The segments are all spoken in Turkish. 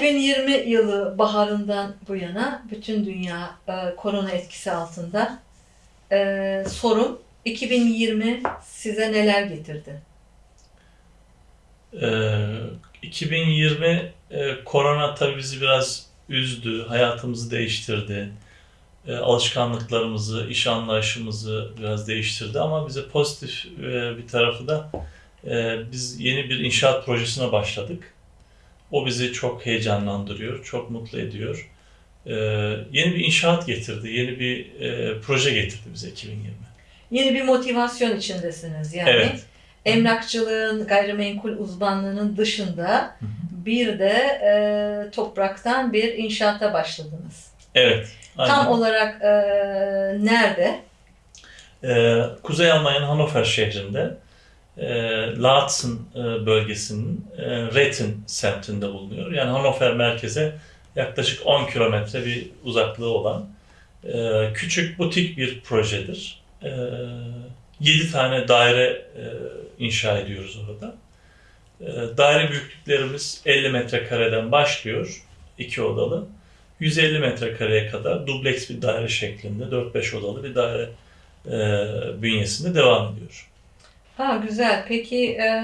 2020 yılı baharından bu yana bütün dünya e, korona etkisi altında. E, sorum 2020 size neler getirdi? Ee, 2020 e, korona tabii bizi biraz üzdü, hayatımızı değiştirdi. E, alışkanlıklarımızı, iş anlayışımızı biraz değiştirdi ama bize pozitif e, bir tarafı da e, biz yeni bir inşaat projesine başladık. O bizi çok heyecanlandırıyor, çok mutlu ediyor. E, yeni bir inşaat getirdi, yeni bir e, proje getirdi bize 2020. Yeni bir motivasyon içindesiniz yani. Evet. Emlakçılığın, gayrimenkul uzmanlığının dışında hı. bir de e, topraktan bir inşaata başladınız. Evet. aynen. Tam olarak e, nerede? Ee, Kuzey Almanya'nın Hannover şehrinde e, Laatzen e, bölgesinin e, Retten semtinde bulunuyor. Yani Hannover merkeze yaklaşık 10 kilometre bir uzaklığı olan e, küçük butik bir projedir. E, 7 tane daire e, inşa ediyoruz orada. E, daire büyüklüklerimiz 50 metrekareden başlıyor, 2 odalı. 150 metrekareye kadar dubleks bir daire şeklinde 4-5 odalı bir daire e, bünyesinde devam ediyor. Ha güzel. Peki e,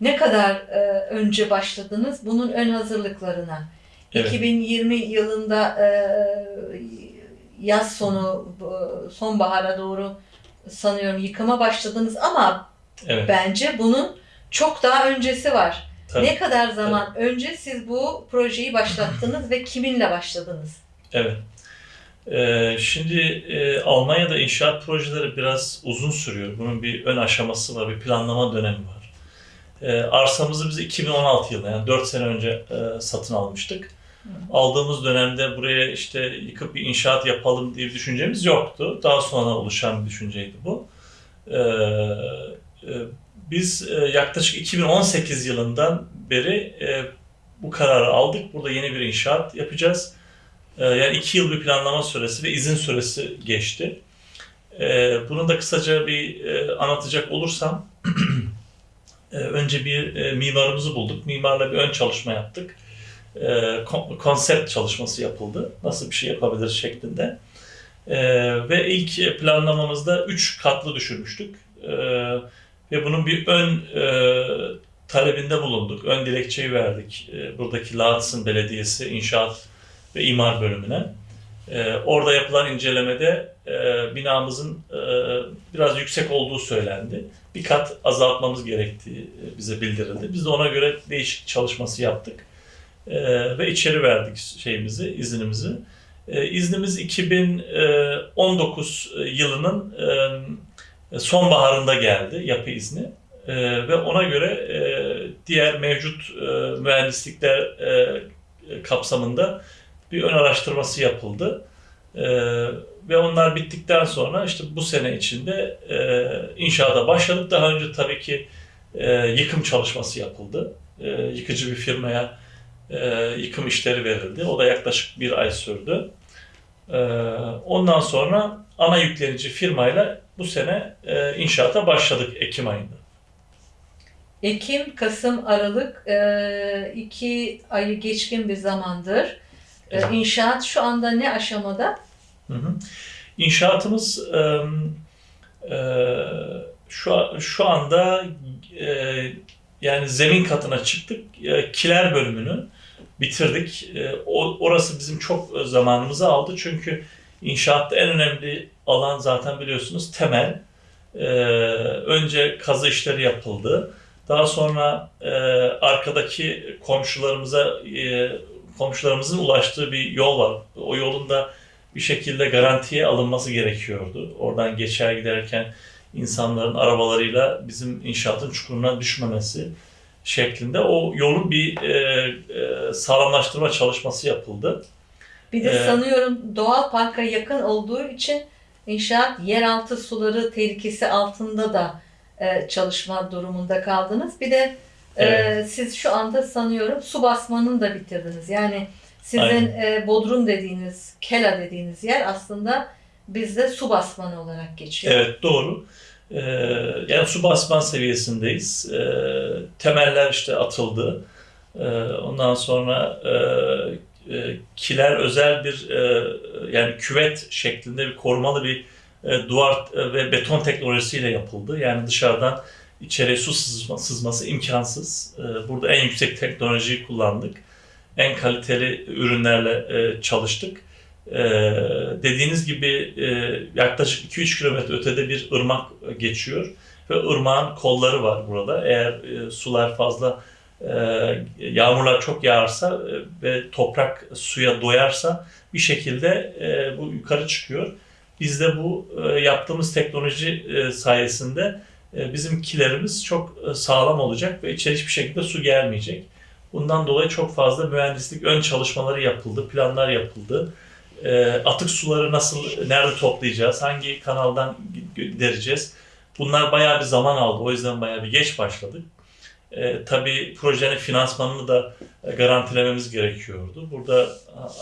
ne kadar e, önce başladınız bunun ön hazırlıklarına? Evet. 2020 yılında e, yaz sonu sonbahara doğru sanıyorum yıkıma başladınız ama Evet. bence bunun çok daha öncesi var. Tabii. Ne kadar zaman önce siz bu projeyi başlattınız ve kiminle başladınız? Evet. Ee, şimdi e, Almanya'da inşaat projeleri biraz uzun sürüyor. Bunun bir ön aşaması var, bir planlama dönemi var. Ee, arsamızı biz 2016 yılında yani 4 sene önce e, satın almıştık. Aldığımız dönemde buraya işte yıkıp bir inşaat yapalım diye bir düşüncemiz yoktu. Daha sonra oluşan bir düşünceydi bu. Ee, e, biz e, yaklaşık 2018 yılından beri e, bu kararı aldık. Burada yeni bir inşaat yapacağız. Ee, Yani iki yıl bir planlama süresi ve izin süresi geçti. Ee, Bunu da kısaca bir e, anlatacak olursam, e, önce bir e, mimarımızı bulduk. Mimarla bir ön çalışma yaptık. E, kon- Konsept çalışması yapıldı. Nasıl bir şey yapabiliriz şeklinde. Ve ilk planlamamızda üç katlı düşürmüştük. E, Ve bunun bir ön talebinde bulunduk. Ön dilekçeyi verdik. Buradaki Laatzen Belediyesi inşaat ve imar bölümüne. Ee, orada yapılan incelemede e, binamızın e, biraz yüksek olduğu söylendi. Bir kat azaltmamız gerektiği e, bize bildirildi. Biz de ona göre değişik çalışması yaptık. E, ve içeri verdik şeyimizi, iznimizi. E, iznimiz 2019 yılının e, sonbaharında geldi yapı izni. E, ve ona göre e, diğer mevcut e, mühendislikler e, kapsamında bir ön araştırması yapıldı. Ee, ve onlar bittikten sonra işte bu sene içinde e, inşaata başladık. Daha önce tabii ki e, yıkım çalışması yapıldı. E, yıkıcı bir firmaya e, yıkım işleri verildi. O da yaklaşık bir ay sürdü. E, ondan sonra ana yüklenici firmayla bu sene e, inşaata başladık Ekim ayında. Ekim, Kasım, Aralık e, iki ayı geçkin bir zamandır. E, Evet. İnşaat şu anda ne aşamada? Hı hı. İnşaatımız e, e, şu şu anda e, yani zemin katına çıktık. E, kiler bölümünü bitirdik. E, o, orası bizim çok zamanımızı aldı çünkü inşaatta en önemli alan zaten biliyorsunuz temel. E, önce kazı işleri yapıldı. Daha sonra e, arkadaki komşularımıza e, komşularımızın ulaştığı bir yol var. O yolun da bir şekilde garantiye alınması gerekiyordu. Oradan geçer giderken insanların arabalarıyla bizim inşaatın çukuruna düşmemesi şeklinde o yolun bir e, e, sağlamlaştırma çalışması yapıldı. Bir de Ee, sanıyorum doğal parka yakın olduğu için inşaat yeraltı suları tehlikesi altında da e, çalışma durumunda kaldınız. Bir de e, Evet. siz şu anda sanıyorum su basmanını da bitirdiniz. Yani sizin Aynen. e, Bodrum dediğiniz, Kela dediğiniz yer aslında bizde su basmanı olarak geçiyor. Evet doğru. Ee, yani su basman seviyesindeyiz. Ee, temeller işte atıldı. Ondan sonra e, e, kiler özel bir e, yani küvet şeklinde bir korumalı bir e, duvar ve beton teknolojisiyle yapıldı. Yani dışarıdan içeriye su sızma, sızması imkansız. E, burada en yüksek teknolojiyi kullandık. En kaliteli ürünlerle e, çalıştık. E, dediğiniz gibi e, yaklaşık 2-3 kilometre ötede bir ırmak geçiyor ve ırmağın kolları var burada. Eğer e, sular fazla yağmurlar çok yağarsa ve toprak suya doyarsa bir şekilde bu yukarı çıkıyor. Biz de bu yaptığımız teknoloji sayesinde e, bizim kilerimiz çok e, sağlam olacak ve içeri hiçbir şekilde su gelmeyecek. Bundan dolayı çok fazla mühendislik ön çalışmaları yapıldı, planlar yapıldı. E, atık suları nasıl, nerede toplayacağız, hangi kanaldan gidereceğiz? Bunlar bayağı bir zaman aldı. O yüzden bayağı bir geç başladık. E, tabii projenin finansmanını da garantilememiz gerekiyordu. Burada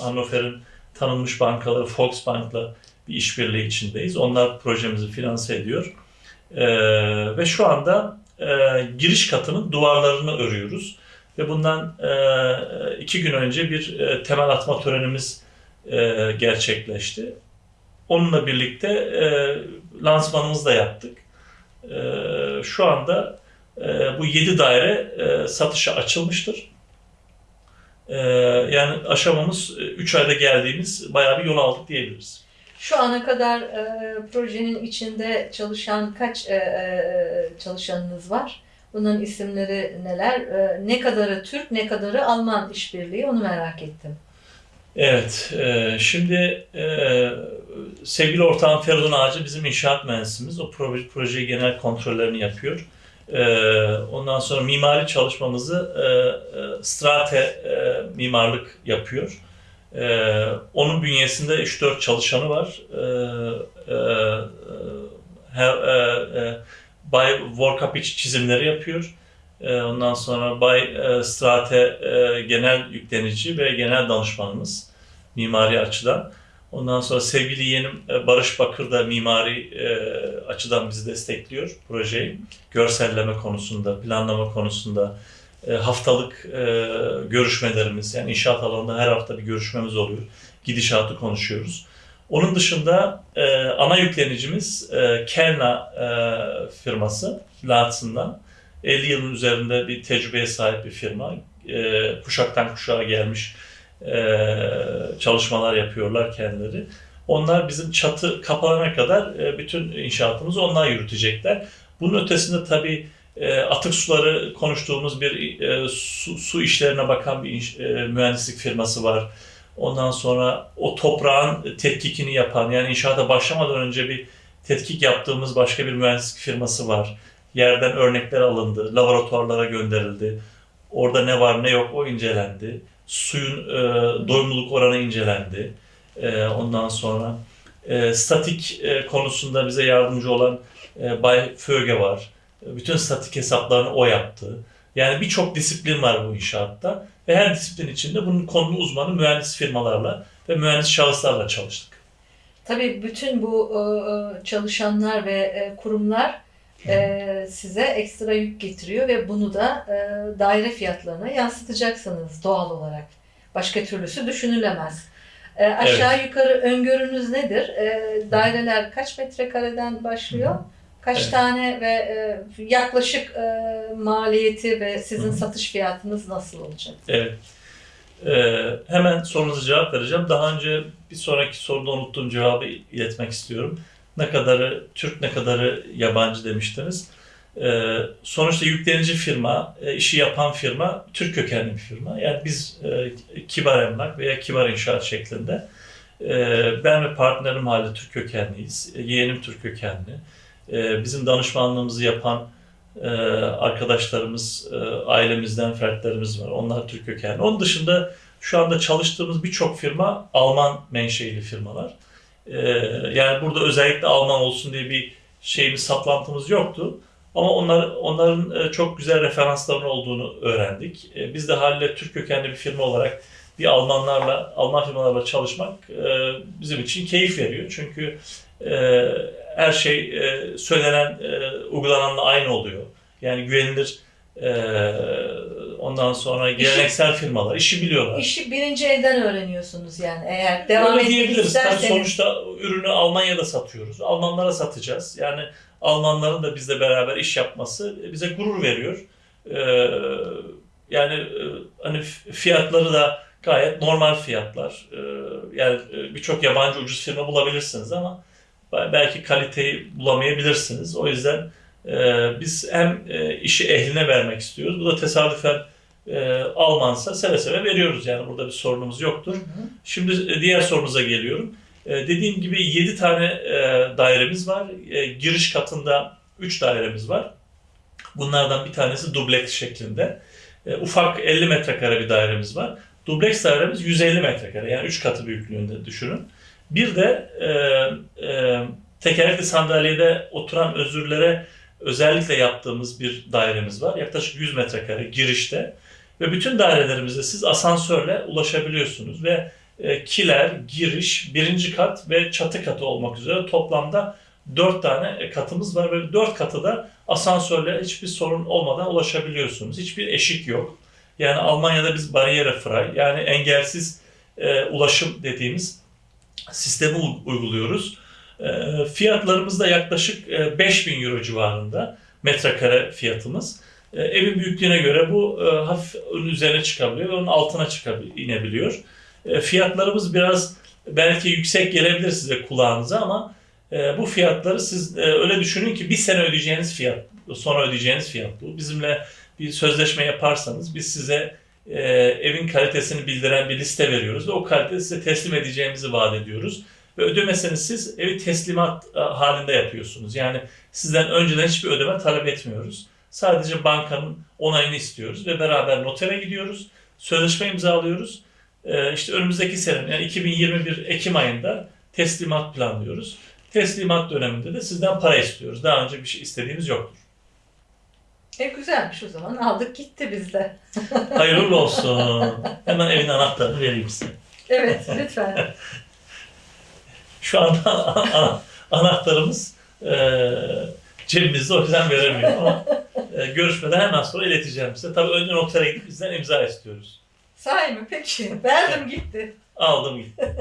Hannover'in tanınmış bankaları Volksbank'la bir işbirliği içindeyiz. Onlar projemizi finanse ediyor. E, ve şu anda e, giriş katının duvarlarını örüyoruz. Ve bundan e, iki gün önce bir e, temel atma törenimiz e, gerçekleşti. Onunla birlikte e, lansmanımızı da yaptık. E, şu anda e, bu 7 daire e, satışa açılmıştır. E, yani aşamamız 3 ayda geldiğimiz bayağı bir yol aldık diyebiliriz. Şu ana kadar e, projenin içinde çalışan kaç e, e, çalışanınız var? Bunların isimleri neler? E, ne kadarı Türk, ne kadarı Alman işbirliği onu merak ettim. Evet, e, şimdi e, sevgili ortağım Feridun Ağacı bizim inşaat mühendisimiz. O proje, projeyi genel kontrollerini yapıyor. E, ondan sonra mimari çalışmamızı e, e, Strate e, mimarlık yapıyor. E, onun bünyesinde 3-4 çalışanı var. E, e, e, e, Bay Workup iç çizimleri yapıyor. E, ondan sonra Bay e, Strate e, genel yüklenici ve genel danışmanımız mimari açıdan. Ondan sonra sevgili yeğenim e, Barış Bakır da mimari e, açıdan bizi destekliyor projeyi. Görselleme konusunda, planlama konusunda, e, haftalık e, görüşmelerimiz, yani inşaat alanında her hafta bir görüşmemiz oluyor. Gidişatı konuşuyoruz. Onun dışında e, ana yüklenicimiz e, Kelna e, firması, Lats'ından. 50 yılın üzerinde bir tecrübeye sahip bir firma. E, kuşaktan kuşağa gelmiş e, çalışmalar yapıyorlar kendileri. Onlar bizim çatı kapanana kadar e, bütün inşaatımızı onlar yürütecekler. Bunun ötesinde tabii e, atık suları konuştuğumuz bir e, su, su işlerine bakan bir iş- e, mühendislik firması var. Ondan sonra o toprağın tetkikini yapan yani inşaata başlamadan önce bir tetkik yaptığımız başka bir mühendislik firması var. Yerden örnekler alındı, laboratuvarlara gönderildi. Orada ne var ne yok o incelendi. Suyun e, doyumluluk oranı incelendi. E, ondan sonra e, statik e, konusunda bize yardımcı olan e, Bay Föge var. E, Bütün statik hesaplarını o yaptı. Yani birçok disiplin var bu inşaatta. Ve her disiplin içinde bunun konulu uzmanı mühendis firmalarla ve mühendis şahıslarla çalıştık. Tabii bütün bu e, çalışanlar ve e, kurumlar e, size ekstra yük getiriyor ve bunu da e, daire fiyatlarına yansıtacaksınız doğal olarak. Başka türlüsü düşünülemez. E, aşağı yukarı öngörünüz nedir? E, daireler kaç metrekareden başlıyor? Kaç Evet. tane ve e, yaklaşık e, maliyeti ve sizin Hı satış fiyatınız nasıl olacak? Evet. Ee, hemen sorunuza cevap vereceğim. Daha önce bir sonraki soruda unuttuğum cevabı iletmek istiyorum. Ne kadarı Türk, ne kadarı yabancı demiştiniz. Ee, sonuçta yüklenici firma, e, işi yapan firma Türk kökenli bir firma. Yani biz e, kibar emlak veya kibar inşaat şeklinde. e, ben ve partnerim hala Türk kökenliyiz. E, yeğenim Türk kökenli. E, bizim danışmanlığımızı yapan e, arkadaşlarımız, e, ailemizden fertlerimiz var. Onlar Türk kökenli. Onun dışında şu anda çalıştığımız birçok firma Alman menşeili firmalar. E, yani burada özellikle Alman olsun diye bir şeyimiz, saplantımız yoktu. Ama onlar, onların e, çok güzel referansların olduğunu öğrendik. Biz de haliyle Türk kökenli bir firma olarak bir Almanlarla, Alman firmalarla çalışmak bizim için keyif veriyor. Çünkü her şey e, söylenen, e, uygulananla aynı oluyor. Yani güvenilir e, ondan sonra geleneksel firmalar işi biliyorlar. İşi birinci elden öğreniyorsunuz yani eğer devam Öyle etmek. Tabii sonuçta ürünü Almanya'da satıyoruz. Almanlara satacağız. Yani Almanların da bizle beraber iş yapması bize gurur veriyor. Ee, yani e, hani fiyatları da gayet normal fiyatlar. Ee, yani e, birçok yabancı ucuz firma bulabilirsiniz ama belki kaliteyi bulamayabilirsiniz. O yüzden e, biz hem e, işi ehline vermek istiyoruz. Bu da tesadüfen e, Almansa seve seve veriyoruz. Yani burada bir sorunumuz yoktur. Hı hı. Şimdi e, diğer sorunuza geliyorum. E, Dediğim gibi 7 tane e, dairemiz var. E, Giriş katında 3 dairemiz var. Bunlardan bir tanesi dubleks şeklinde. E, Ufak 50 metrekare bir dairemiz var. Dubleks dairemiz 150 metrekare. Yani 3 katı büyüklüğünde düşünün. Bir de e, e, tekerlekli sandalyede oturan özürlere özellikle yaptığımız bir dairemiz var. Yaklaşık 100 metrekare girişte. Ve bütün dairelerimize siz asansörle ulaşabiliyorsunuz ve e, kiler, giriş, birinci kat ve çatı katı olmak üzere toplamda dört tane katımız var ve dört katı da asansörle hiçbir sorun olmadan ulaşabiliyorsunuz. Hiçbir eşik yok. Yani Almanya'da biz bariyere frei yani engelsiz e, ulaşım dediğimiz sistemi uyguluyoruz. E, fiyatlarımız da yaklaşık e, 5000 euro civarında metrekare fiyatımız. E, evin büyüklüğüne göre bu e, hafif onun üzerine çıkabiliyor ve onun altına inebiliyor. E, fiyatlarımız biraz belki yüksek gelebilir size kulağınıza ama e, bu fiyatları siz e, öyle düşünün ki bir sene ödeyeceğiniz fiyat, sonra ödeyeceğiniz fiyat bu. Bizimle bir sözleşme yaparsanız biz size e, evin kalitesini bildiren bir liste veriyoruz ve o kaliteyi size teslim edeceğimizi vaat ediyoruz. Ve ödemesini siz evi teslimat e, halinde yapıyorsunuz. Yani sizden önceden hiçbir ödeme talep etmiyoruz. Sadece bankanın onayını istiyoruz ve beraber notere gidiyoruz. Sözleşme imzalıyoruz. Ee, işte önümüzdeki sene yani 2021 Ekim ayında teslimat planlıyoruz. Teslimat döneminde de sizden para istiyoruz. Daha önce bir şey istediğimiz yoktur. E güzelmiş o zaman aldık gitti bizde. Hayırlı olsun. Hemen evin anahtarını vereyim size. Evet lütfen. Şu anda ana- anahtarımız e, cebimizde o yüzden veremiyorum ama e, görüşmeden hemen sonra ileteceğim size. Tabii önce notere gidip bizden imza istiyoruz. Sahi mi? Peki. Verdim gitti. Aldım gitti.